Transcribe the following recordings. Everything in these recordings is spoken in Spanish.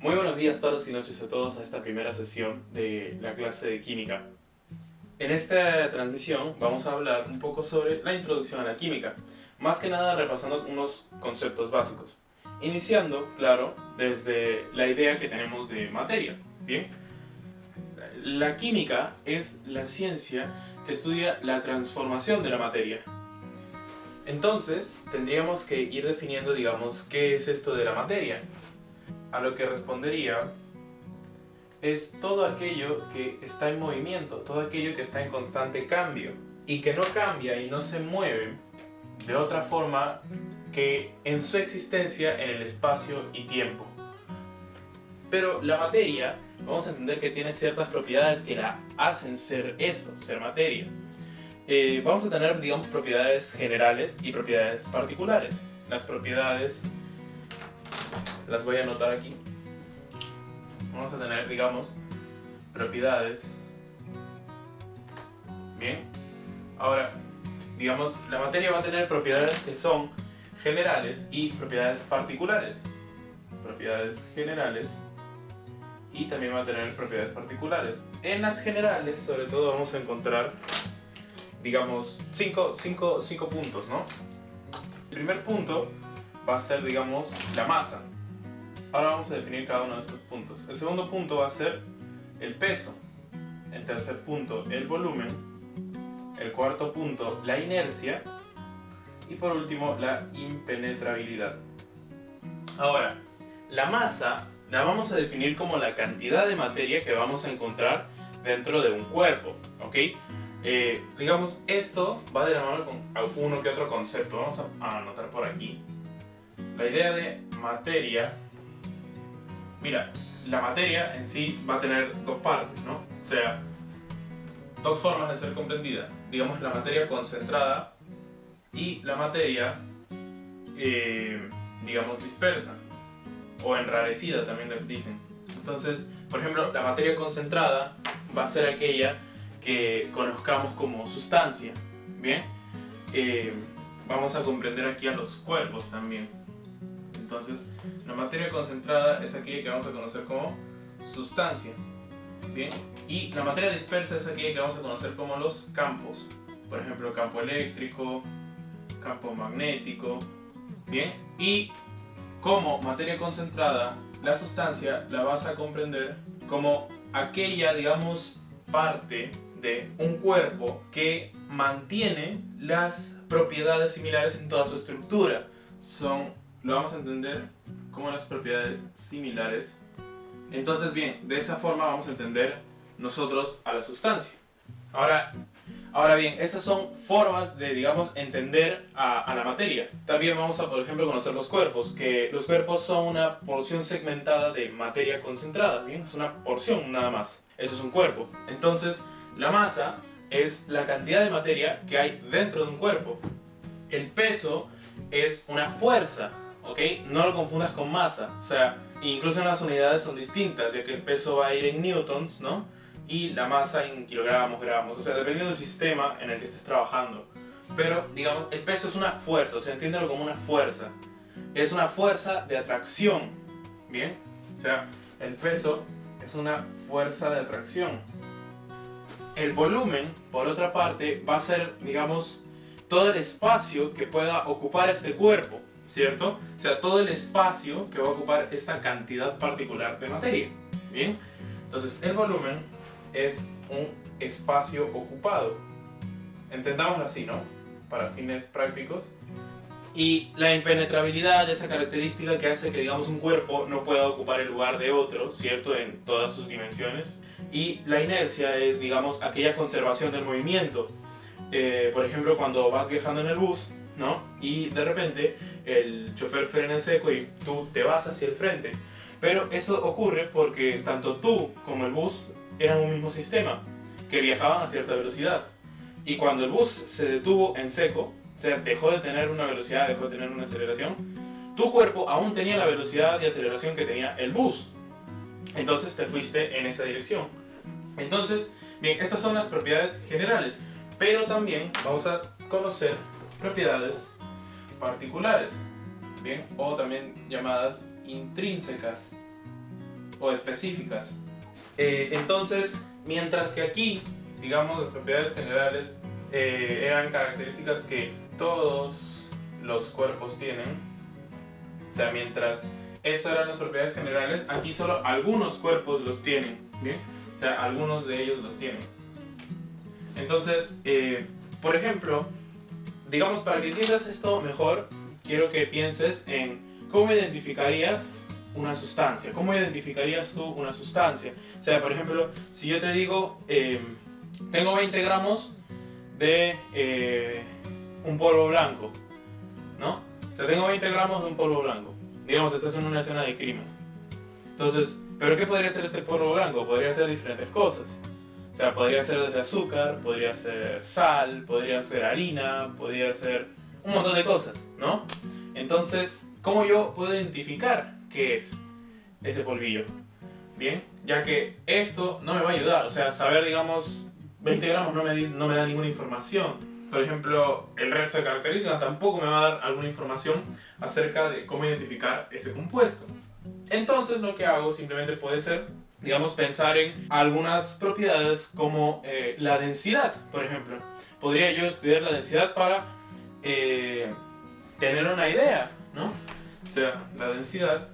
Muy buenos días, tardes y noches a todos a esta primera sesión de la clase de química. En esta transmisión vamos a hablar un poco sobre la introducción a la química, más que nada repasando unos conceptos básicos. Iniciando, claro, desde la idea que tenemos de materia. Bien, la química es la ciencia que estudia la transformación de la materia. Entonces, tendríamos que ir definiendo, digamos, qué es esto de la materia. A lo que respondería es todo aquello que está en movimiento, todo aquello que está en constante cambio y que no cambia y no se mueve de otra forma que en su existencia en el espacio y tiempo. Pero la materia, vamos a entender que tiene ciertas propiedades que la hacen ser esto, ser materia. Eh, vamos a tener, digamos, propiedades generales y propiedades particulares. Las propiedades las voy a anotar aquí. Vamos a tener, digamos, propiedades. Bien. Ahora, digamos, la materia va a tener propiedades que son generales y propiedades particulares. Propiedades generales y también va a tener propiedades particulares. En las generales, sobre todo, vamos a encontrar, digamos, cinco, cinco, cinco puntos, ¿no? El primer punto va a ser, digamos, la masa. Ahora vamos a definir cada uno de estos puntos. El segundo punto va a ser el peso. El tercer punto, el volumen. El cuarto punto, la inercia. Y por último, la impenetrabilidad. Ahora, la masa la vamos a definir como la cantidad de materia que vamos a encontrar dentro de un cuerpo, ¿ok? Eh, digamos, esto va de la mano con alguno que otro concepto. Vamos a anotar por aquí. La idea de materia Mira, la materia en sí va a tener dos partes, ¿no? O sea, dos formas de ser comprendida. Digamos, la materia concentrada y la materia, eh, digamos, dispersa. O enrarecida también le dicen. Entonces, por ejemplo, la materia concentrada va a ser aquella que conozcamos como sustancia. ¿Bien? Eh, vamos a comprender aquí a los cuerpos también. Entonces, la materia concentrada es aquella que vamos a conocer como sustancia. Bien, y la materia dispersa es aquella que vamos a conocer como los campos. Por ejemplo, campo eléctrico, campo magnético. Bien, y como materia concentrada, la sustancia la vas a comprender como aquella, digamos, parte de un cuerpo que mantiene las propiedades similares en toda su estructura. Son lo vamos a entender como las propiedades similares. Entonces bien, de esa forma vamos a entender nosotros a la sustancia. Ahora, ahora bien, esas son formas de, digamos, entender a, la materia. También vamos a, por ejemplo, conocer los cuerpos, que los cuerpos son una porción segmentada de materia concentrada, ¿bien? Es una porción nada más. Eso es un cuerpo. Entonces, la masa es la cantidad de materia que hay dentro de un cuerpo. El peso es una fuerza ¿ok? No lo confundas con masa, o sea, incluso las unidades son distintas, ya que el peso va a ir en newtons, ¿no? Y la masa en kilogramos, gramos, o sea, dependiendo del sistema en el que estés trabajando. Pero, digamos, el peso es una fuerza, o sea, entiéndelo como una fuerza. Es una fuerza de atracción, ¿bien? O sea, el peso es una fuerza de atracción. El volumen, por otra parte, va a ser, digamos, todo el espacio que pueda ocupar este cuerpo. ¿Cierto? O sea, todo el espacio que va a ocupar esta cantidad particular de materia. Bien, entonces el volumen es un espacio ocupado. Entendámoslo así, ¿no? Para fines prácticos. Y la impenetrabilidad, esa característica que hace que, digamos, un cuerpo no pueda ocupar el lugar de otro, ¿cierto? En todas sus dimensiones. Y la inercia es, digamos, aquella conservación del movimiento. Eh, por ejemplo, cuando vas viajando en el bus, ¿no? Y de repente el chofer frena en seco y tú te vas hacia el frente. Pero eso ocurre porque tanto tú como el bus eran un mismo sistema, que viajaban a cierta velocidad. Y cuando el bus se detuvo en seco, o sea, dejó de tener una velocidad, dejó de tener una aceleración, tu cuerpo aún tenía la velocidad y aceleración que tenía el bus. Entonces te fuiste en esa dirección. Entonces, bien, estas son las propiedades generales, pero también vamos a conocer propiedades particulares, bien, o también llamadas intrínsecas. o específicas. Eh, entonces, mientras que aquí, digamos, las propiedades generales eh, eran características que todos los cuerpos tienen, o sea, mientras estas eran las propiedades generales, aquí solo algunos cuerpos los tienen, ¿bien? O sea, algunos de ellos los tienen. Entonces, eh, por ejemplo, digamos, para que entiendas esto mejor, quiero que pienses en cómo identificarías una sustancia. ¿Cómo identificarías tú una sustancia? O sea, por ejemplo, si yo te digo, em, tengo 20 gramos de eh, un polvo blanco, ¿no? O sea, tengo 20 gramos de un polvo blanco. Digamos, estás en una escena de crimen. Entonces, ¿pero qué podría ser este polvo blanco? Podría ser diferentes cosas. O sea, podría ser desde azúcar, podría ser sal, podría ser harina, podría ser un montón de cosas, ¿no? Entonces, ¿cómo yo puedo identificar qué es ese polvillo? Bien, ya que esto no me va a ayudar, o sea, saber, digamos, 20 gramos no me, no me da ninguna información. Por ejemplo, el resto de características tampoco me va a dar alguna información acerca de cómo identificar ese compuesto. Entonces lo que hago simplemente puede ser, digamos, pensar en algunas propiedades como eh, la densidad, por ejemplo. Podría yo estudiar la densidad para eh, tener una idea, ¿no? O sea, la densidad,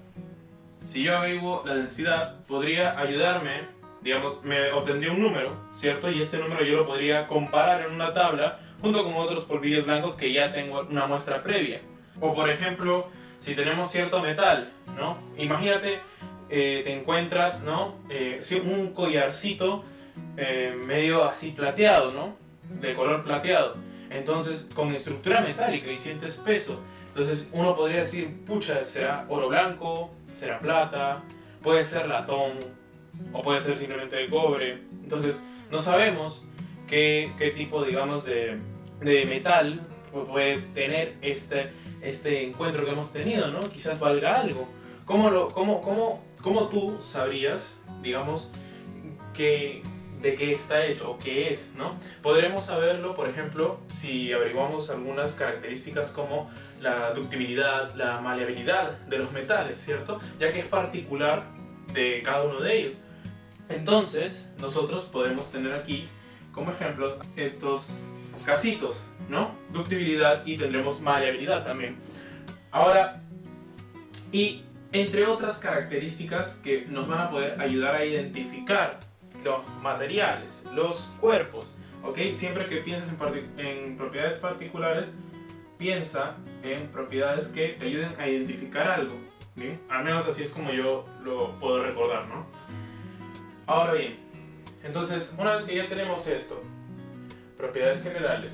si yo averiguo la densidad, podría ayudarme, digamos, me obtendría un número, ¿cierto? Y este número yo lo podría comparar en una tabla junto con otros polvillos blancos que ya tengo una muestra previa. O por ejemplo, si tenemos cierto metal, ¿no? Imagínate, eh, te encuentras, ¿no? Eh, un collarcito eh, medio así plateado, ¿no? De color plateado. Entonces, con estructura metálica y sientes peso. Entonces, uno podría decir, pucha, será oro blanco, será plata, puede ser latón, o puede ser simplemente de cobre. Entonces, no sabemos qué, qué tipo, digamos, de, de metal puede tener este, este encuentro que hemos tenido, ¿no? Quizás valga algo. ¿Cómo, lo, cómo, cómo, cómo tú sabrías, digamos, que, de qué está hecho o qué es, ¿no? Podremos saberlo, por ejemplo, si averiguamos algunas características como la ductibilidad, la maleabilidad de los metales, ¿cierto? Ya que es particular de cada uno de ellos. Entonces, nosotros podemos tener aquí como ejemplos estos casitos, ¿no? Ductibilidad y tendremos maleabilidad también. Ahora, y entre otras características que nos van a poder ayudar a identificar los materiales, los cuerpos, ¿ok? Siempre que pienses en, propiedades particulares, piensa en propiedades que te ayuden a identificar algo, ¿bien? Al menos así es como yo lo puedo recordar, ¿no? Ahora bien, entonces, una vez que ya tenemos esto, propiedades generales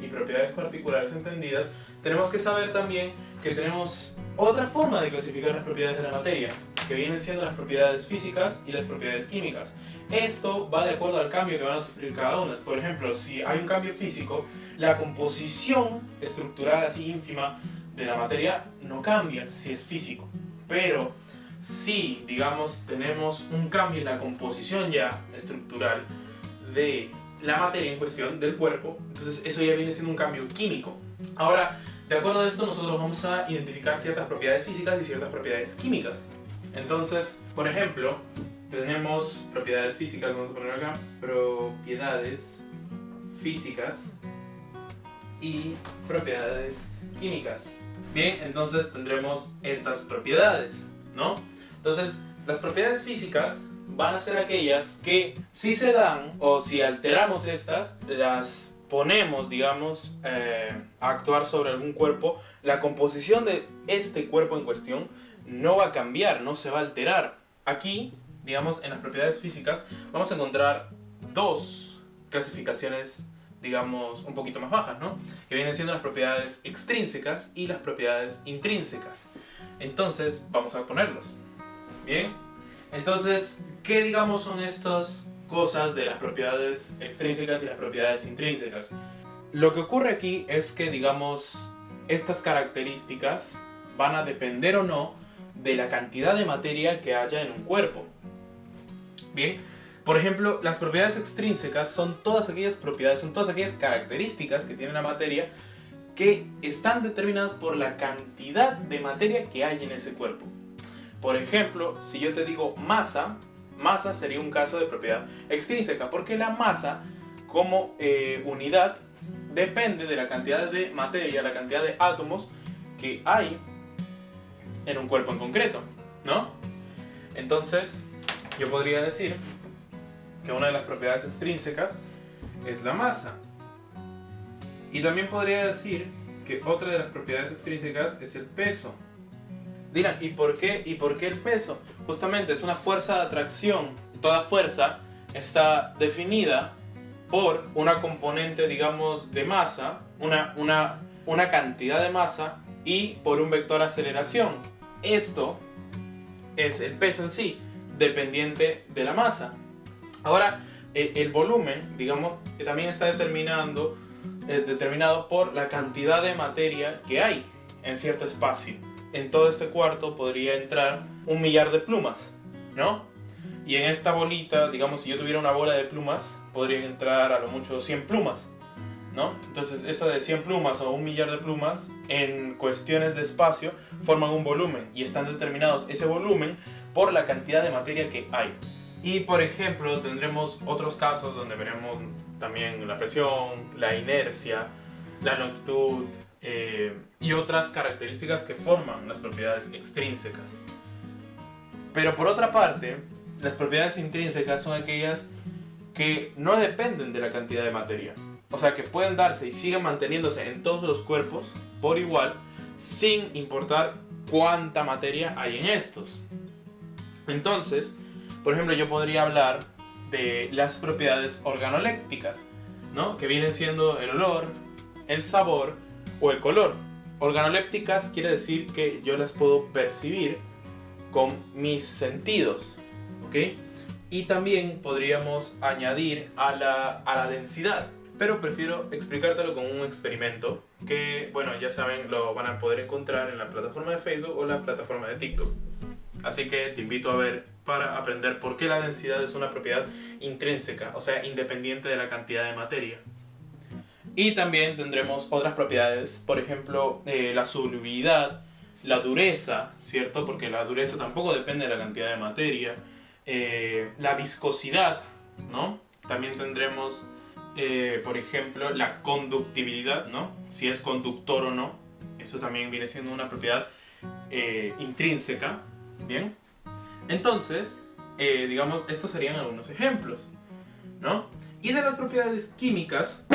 y propiedades particulares entendidas, tenemos que saber también que tenemos otra forma de clasificar las propiedades de la materia, que vienen siendo las propiedades físicas y las propiedades químicas. Esto va de acuerdo al cambio que van a sufrir cada una. Por ejemplo, si hay un cambio físico, la composición estructural así ínfima de la materia no cambia si es físico. Pero si, digamos, tenemos un cambio en la composición ya estructural de la materia en cuestión del cuerpo, entonces eso ya viene siendo un cambio químico. Ahora, de acuerdo a esto, nosotros vamos a identificar ciertas propiedades físicas y ciertas propiedades químicas. Entonces, por ejemplo, tenemos propiedades físicas, vamos a poner acá, propiedades físicas y propiedades químicas. Bien, entonces tendremos estas propiedades, ¿no? Entonces, las propiedades físicas van a ser aquellas que si se dan o si alteramos estas, las ponemos, digamos, eh, a actuar sobre algún cuerpo, la composición de este cuerpo en cuestión no va a cambiar, no se va a alterar. Aquí, digamos, en las propiedades físicas, vamos a encontrar dos clasificaciones, digamos, un poquito más bajas, ¿no? Que vienen siendo las propiedades extrínsecas y las propiedades intrínsecas. Entonces, vamos a ponerlos. Bien, entonces, ¿qué digamos son estas cosas de las propiedades extrínsecas y las propiedades intrínsecas? Lo que ocurre aquí es que, digamos, estas características van a depender o no de la cantidad de materia que haya en un cuerpo. Bien, por ejemplo, las propiedades extrínsecas son todas aquellas propiedades, son todas aquellas características que tiene la materia que están determinadas por la cantidad de materia que hay en ese cuerpo. Por ejemplo, si yo te digo masa, masa sería un caso de propiedad extrínseca, porque la masa como eh, unidad depende de la cantidad de materia, la cantidad de átomos que hay en un cuerpo en concreto, ¿no? Entonces, yo podría decir que una de las propiedades extrínsecas es la masa. Y también podría decir que otra de las propiedades extrínsecas es el peso. Dirán, ¿y por qué, y por qué el peso? Justamente es una fuerza de atracción. Toda fuerza está definida por una componente, digamos, de masa, una, una, una cantidad de masa y por un vector aceleración. Esto es el peso en sí, dependiente de la masa. Ahora, el, volumen, digamos, que también está determinando, eh, determinado por la cantidad de materia que hay en cierto espacio. En todo este cuarto podría entrar un millar de plumas, ¿no? Y en esta bolita, digamos, si yo tuviera una bola de plumas, podrían entrar a lo mucho 100 plumas, ¿no? Entonces, eso de 100 plumas o un millar de plumas, en cuestiones de espacio, forman un volumen y están determinados ese volumen por la cantidad de materia que hay. Y, por ejemplo, tendremos otros casos donde veremos también la presión, la inercia, la longitud eh, y otras características que forman las propiedades extrínsecas. Pero por otra parte, las propiedades intrínsecas son aquellas que no dependen de la cantidad de materia. O sea, que pueden darse y siguen manteniéndose en todos los cuerpos por igual, sin importar cuánta materia hay en estos. Entonces, por ejemplo, yo podría hablar de las propiedades organolépticas, ¿no? Que vienen siendo el olor, el sabor o el color. Organolépticas quiere decir que yo las puedo percibir con mis sentidos, ¿ok? Y también podríamos añadir a la, a la densidad. Pero prefiero explicártelo con un experimento que, bueno, ya saben, lo van a poder encontrar en la plataforma de Facebook o la plataforma de TikTok. Así que te invito a ver para aprender por qué la densidad es una propiedad intrínseca, o sea, independiente de la cantidad de materia. Y también tendremos otras propiedades, por ejemplo, eh, la solubilidad, la dureza, ¿cierto? Porque la dureza tampoco depende de la cantidad de materia. Eh, la viscosidad, ¿no? También tendremos, eh, por ejemplo, la conductibilidad, ¿no? Si es conductor o no. Eso también viene siendo una propiedad eh, intrínseca, ¿bien? Entonces, digamos, estos serían algunos ejemplos, ¿no? Y de las propiedades químicas,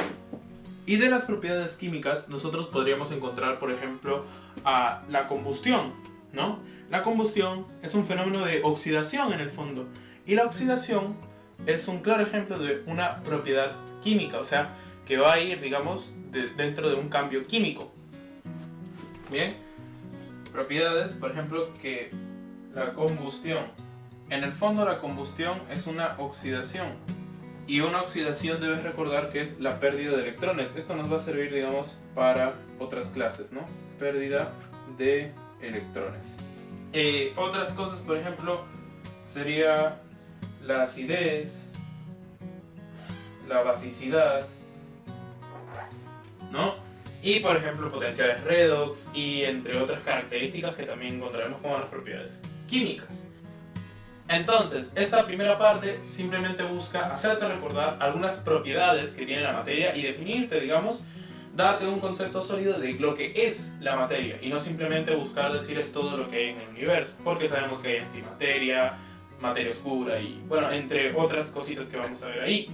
y de las propiedades químicas, nosotros podríamos encontrar, por ejemplo, a la combustión, ¿no? La combustión es un fenómeno de oxidación en el fondo y la oxidación es un claro ejemplo de una propiedad química, o sea, que va a ir, digamos, dentro de un cambio químico. Bien, propiedades, por ejemplo, que la combustión. En el fondo la combustión es una oxidación y una oxidación debes recordar que es la pérdida de electrones. Esto nos va a servir, digamos, para otras clases, ¿no? Pérdida de electrones. Eh, otras cosas, por ejemplo, sería la acidez, la basicidad, ¿no? Y por ejemplo potenciales redox y entre otras características que también encontraremos como las propiedades químicas. Entonces, esta primera parte simplemente busca hacerte recordar algunas propiedades que tiene la materia y definirte, digamos, darte un concepto sólido de lo que es la materia y no simplemente buscar decir es todo lo que hay en el universo, porque sabemos que hay antimateria, materia oscura y bueno, entre otras cositas que vamos a ver ahí.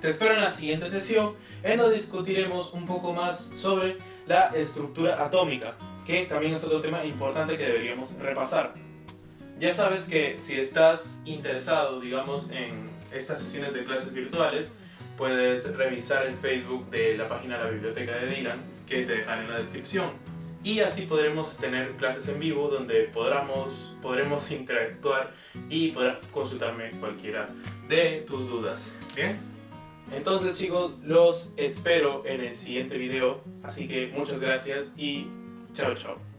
Te espero en la siguiente sesión en donde discutiremos un poco más sobre la estructura atómica, que también es otro tema importante que deberíamos repasar. Ya sabes que si estás interesado, digamos, en estas sesiones de clases virtuales, puedes revisar el Facebook de la página de la Biblioteca de Dylan, que te dejaré en la descripción. Y así podremos tener clases en vivo donde podremos, podremos interactuar y podrás consultarme cualquiera de tus dudas. ¿Bien? Entonces chicos, los espero en el siguiente video. Así que muchas gracias y chao chao.